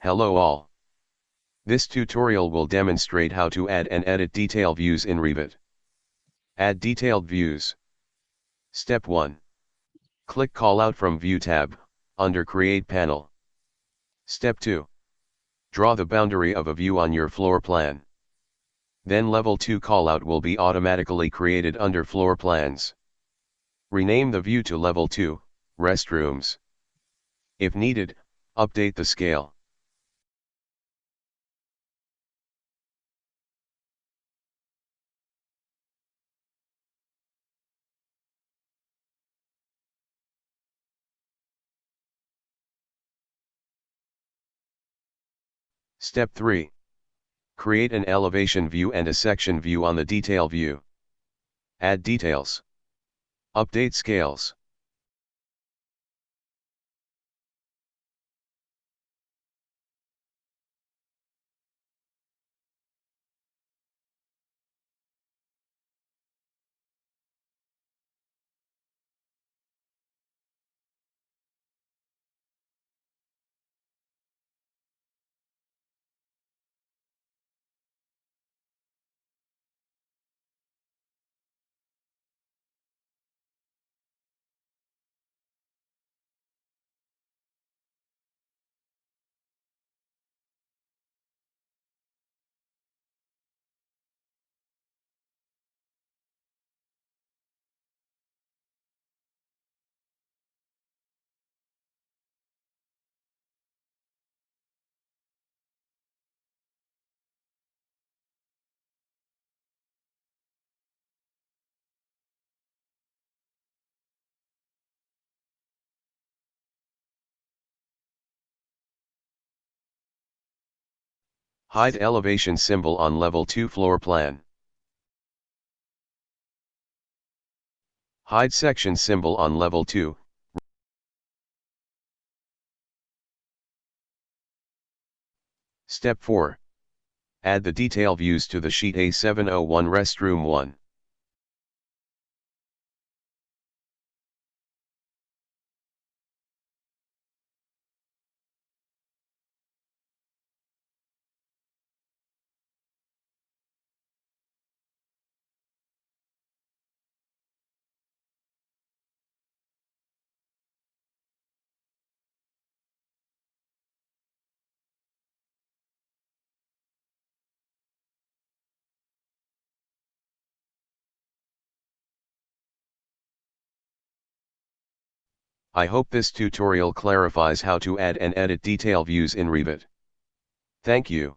Hello all. This tutorial will demonstrate how to add and edit detail views in Revit. Add detailed views. Step 1. Click Callout from View tab, under Create panel. Step 2. Draw the boundary of a view on your floor plan. Then Level 2 callout will be automatically created under Floor Plans. Rename the view to Level 2, Restrooms. If needed, update the scale. Step 3. Create an elevation view and a section view on the detail view. Add details. Update scales. Hide elevation symbol on level 2 floor plan. Hide section symbol on level 2. Step 4. Add the detail views to the sheet A701 restroom 1. I hope this tutorial clarifies how to add and edit detail views in Revit. Thank you.